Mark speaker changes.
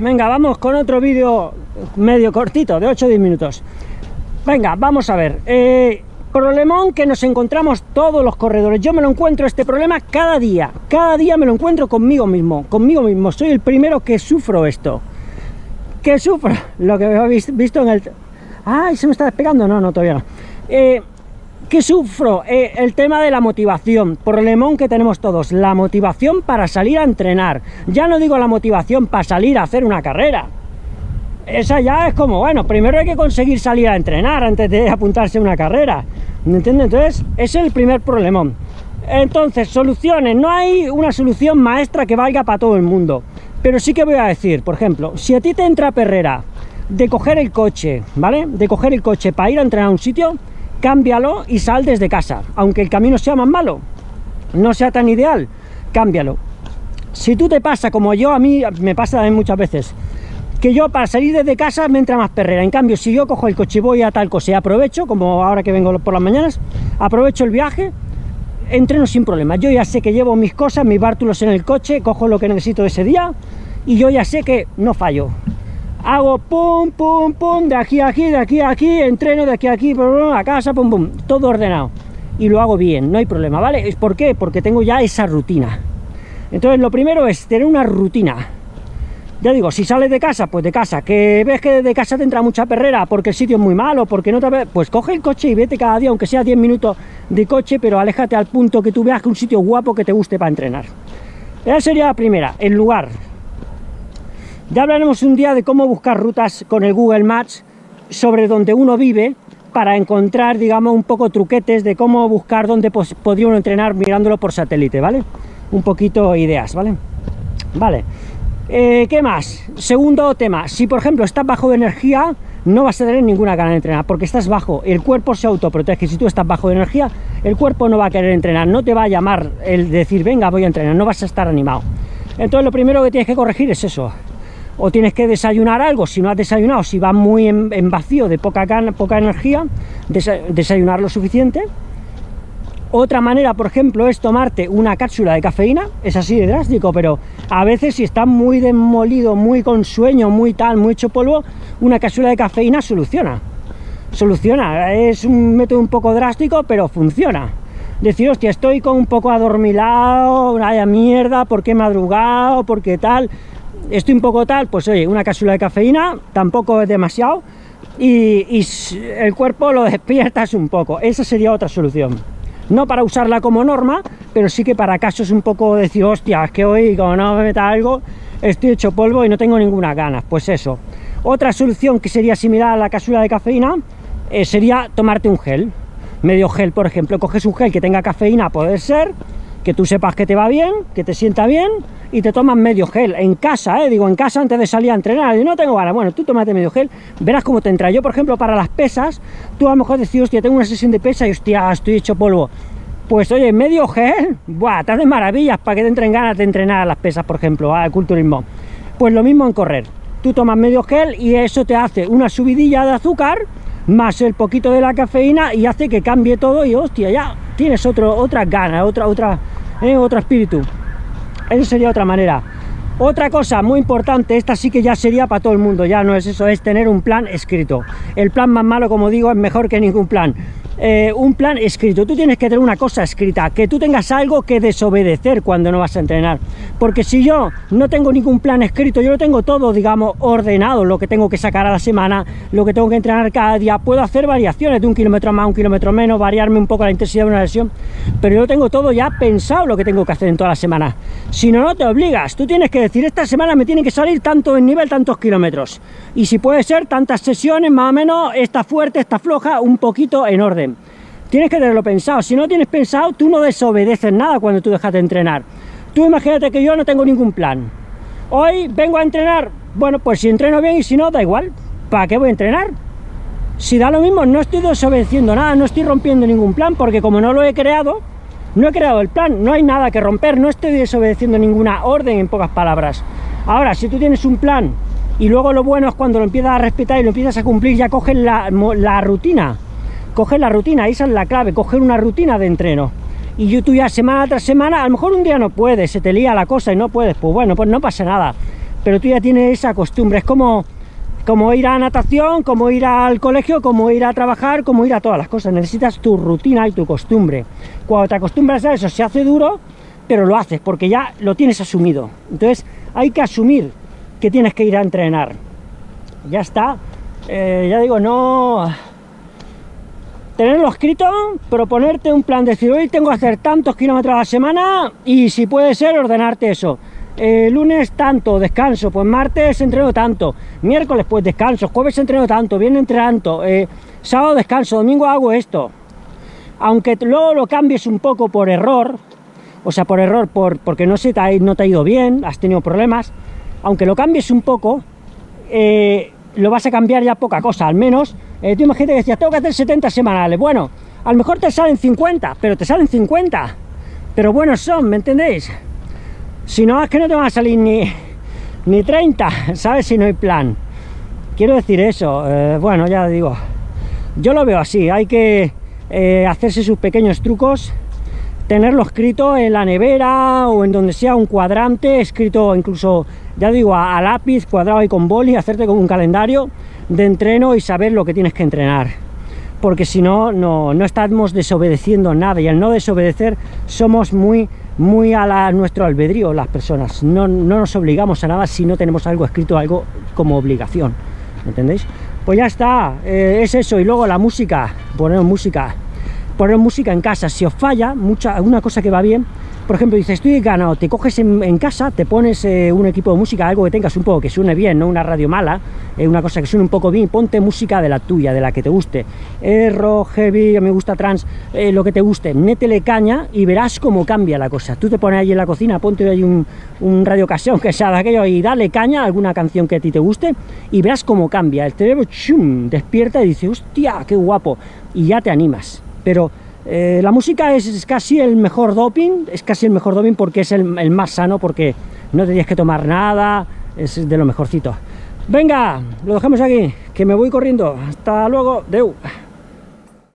Speaker 1: venga, vamos con otro vídeo medio cortito, de 8 o 10 minutos. Venga, vamos a ver. Eh, problemón que nos encontramos todos los corredores. Yo me lo encuentro este problema cada día. Cada día me lo encuentro conmigo mismo. Conmigo mismo. Soy el primero que sufro esto. Que sufro lo que he visto en el... ¡Ay, se me está despegando! No, no, todavía no. Eh, ¿Qué sufro? Eh, el tema de la motivación, problemón que tenemos todos, la motivación para salir a entrenar. Ya no digo la motivación para salir a hacer una carrera. Esa ya es como, bueno, primero hay que conseguir salir a entrenar antes de apuntarse a una carrera. ¿Me entiendes? Entonces, es el primer problemón. Entonces, soluciones. No hay una solución maestra que valga para todo el mundo. Pero sí que voy a decir, por ejemplo, si a ti te entra perrera de coger el coche, ¿vale? De coger el coche para ir a entrenar a un sitio, cámbialo y sal desde casa, aunque el camino sea más malo, no sea tan ideal, cámbialo. Si tú te pasa, como yo, a mí me pasa también muchas veces, que yo para salir desde casa me entra más perrera, en cambio si yo cojo el coche y voy a tal cosa y aprovecho, como ahora que vengo por las mañanas, aprovecho el viaje, entreno sin problema, yo ya sé que llevo mis cosas, mis bártulos en el coche, cojo lo que necesito ese día y yo ya sé que no fallo, hago pum, pum, pum, de aquí a aquí, de aquí a aquí, entreno de aquí a aquí, a casa, pum, pum, todo ordenado. Y lo hago bien, no hay problema, ¿vale? ¿Por qué? Porque tengo ya esa rutina. Entonces lo primero es tener una rutina. Ya digo, si sales de casa, pues de casa. Que ves que de casa te entra mucha perrera porque el sitio es muy malo, porque no te... Pues coge el coche y vete cada día, aunque sea 10 minutos de coche, pero aléjate al punto que tú veas que un sitio guapo que te guste para entrenar. Esa sería la primera, el lugar. Ya hablaremos un día de cómo buscar rutas con el Google Maps sobre donde uno vive para encontrar, digamos, un poco truquetes de cómo buscar dónde podría uno entrenar mirándolo por satélite, ¿vale? Un poquito ideas, ¿vale? Vale. Eh, ¿Qué más? Segundo tema, si por ejemplo estás bajo de energía, no vas a tener ninguna gana de entrenar, porque estás bajo, el cuerpo se autoprotege, si tú estás bajo de energía, el cuerpo no va a querer entrenar, no te va a llamar el decir, venga, voy a entrenar, no vas a estar animado. Entonces lo primero que tienes que corregir es eso, o tienes que desayunar algo, si no has desayunado, si vas muy en, vacío de poca, poca energía, desayunar lo suficiente. Otra manera, por ejemplo, es tomarte una cápsula de cafeína, es así de drástico, pero a veces si estás muy desmolido, muy con sueño, muy tal, muy hecho polvo, una cápsula de cafeína soluciona. Soluciona, es un método un poco drástico, pero funciona. Decir, hostia, estoy con un poco adormilado, vaya mierda, ¿por qué madrugado? ¿Por qué tal? Estoy un poco tal, pues oye, una cápsula de cafeína, tampoco es demasiado, y, el cuerpo lo despiertas un poco, esa sería otra solución. No para usarla como norma, pero sí que para casos un poco decir, hostia, es que hoy como no me meta algo, estoy hecho polvo y no tengo ninguna ganas, pues eso. Otra solución que sería similar a la cápsula de cafeína, eh, sería tomarte un gel, medio gel, por ejemplo, coges un gel que tenga cafeína, puede ser, que tú sepas que te va bien, que te sienta bien, y te tomas medio gel en casa, ¿eh? digo, en casa antes de salir a entrenar, y no tengo ganas, bueno, tú tómate medio gel, verás cómo te entra. Yo, por ejemplo, para las pesas, tú a lo mejor decís, hostia, tengo una sesión de pesa y hostia, estoy hecho polvo. Pues oye, medio gel, buah, te hace maravillas para que te entren ganas de entrenar a las pesas, por ejemplo, al culturismo. Pues lo mismo en correr. Tú tomas medio gel y eso te hace una subidilla de azúcar más el poquito de la cafeína y hace que cambie todo y hostia, ya tienes otro, otra gana, otra, otra, eh, otro espíritu. Eso sería otra manera. Otra cosa muy importante, esta sí que ya sería para todo el mundo, ya no es eso, es tener un plan escrito. El plan más malo, como digo, es mejor que ningún plan. Eh, un plan escrito. Tú tienes que tener una cosa escrita, que tú tengas algo que desobedecer cuando no vas a entrenar. Porque si yo no tengo ningún plan escrito, yo lo tengo todo, digamos, ordenado, lo que tengo que sacar a la semana, lo que tengo que entrenar cada día, puedo hacer variaciones de un kilómetro más, un kilómetro menos, variarme un poco la intensidad de una lesión, pero yo tengo todo ya pensado lo que tengo que hacer en toda la semana. Si no, no te obligas, tú tienes que decir, esta semana me tiene que salir tanto en nivel, tantos kilómetros. Y si puede ser, tantas sesiones, más o menos, esta fuerte, esta floja, un poquito en orden. Tienes que tenerlo pensado. Si no tienes pensado, tú no desobedeces nada cuando tú dejas de entrenar. Tú imagínate que yo no tengo ningún plan. Hoy vengo a entrenar. Bueno, pues si entreno bien y si no, da igual. ¿Para qué voy a entrenar? Si da lo mismo, no estoy desobedeciendo nada, no estoy rompiendo ningún plan, porque como no lo he creado, no he creado el plan, no hay nada que romper, no estoy desobedeciendo ninguna orden, en pocas palabras. Ahora, si tú tienes un plan y luego lo bueno es cuando lo empiezas a respetar y lo empiezas a cumplir, ya coges la, la rutina coger la rutina, esa es la clave, coger una rutina de entreno. Y tú ya semana tras semana, a lo mejor un día no puedes, se te lía la cosa y no puedes, pues bueno, pues no pasa nada. pero tú ya tienes esa costumbre, es como, como ir a natación, como ir al colegio, como ir a trabajar, como ir a todas las cosas, necesitas tu rutina y tu costumbre. Cuando te acostumbras a eso se hace duro, pero lo haces porque ya lo tienes asumido. Entonces hay que asumir que tienes que ir a entrenar. Ya está. Eh, ya digo, no... Tenerlo escrito, proponerte un plan, decir, hoy tengo que hacer tantos kilómetros a la semana y si puede ser, ordenarte eso. Eh, lunes tanto, descanso, pues martes entreno tanto, miércoles pues descanso, jueves entreno tanto, viernes entreno tanto, eh, sábado descanso, domingo hago esto. Aunque luego lo cambies un poco por error, o sea, por error, por, porque no, se te ha, no te ha ido bien, has tenido problemas, aunque lo cambies un poco, eh, lo vas a cambiar ya poca cosa, al menos, eh, tú imagínate que decías, tengo que hacer 70 semanales, bueno, a lo mejor te salen 50, pero te salen 50, pero buenos son, ¿me entendéis? Si no, es que no te van a salir ni, ni 30, ¿sabes? Si no hay plan. Quiero decir eso, eh, bueno, ya digo, yo lo veo así, hay que eh, hacerse sus pequeños trucos, tenerlo escrito en la nevera o en donde sea un cuadrante, escrito incluso, ya digo, a, lápiz, cuadrado y con boli, hacerte como un calendario de entreno y saber lo que tienes que entrenar. Porque si no, no, no estamos desobedeciendo nada y al no desobedecer somos muy muy a la, nuestro albedrío las personas. No, no, nos obligamos a nada si no tenemos algo escrito, algo como obligación. ¿Entendéis? Pues ya está, eh, es eso. Y luego la música, poner música. Poner música en casa. Si os falla, mucha, una cosa que va bien por ejemplo, dices, estoy ganado, te coges en, casa, te pones eh, un equipo de música, algo que tengas un poco, que suene bien, no una radio mala, eh, una cosa que suene un poco bien, ponte música de la tuya, de la que te guste, eh, rock, heavy, me gusta trans, lo que te guste, métele caña y verás cómo cambia la cosa. Tú te pones ahí en la cocina, ponte ahí un, un radio caseo, que sea de aquello, y dale caña a alguna canción que a ti te guste, y verás cómo cambia. El cerebro, chum, despierta y dice, hostia, qué guapo, y ya te animas. Pero eh, la música es, casi el mejor doping, es casi el mejor doping porque es el, más sano, porque no tenías que tomar nada, es de lo mejorcito. Venga, lo dejamos aquí, que me voy corriendo. Hasta luego, deu.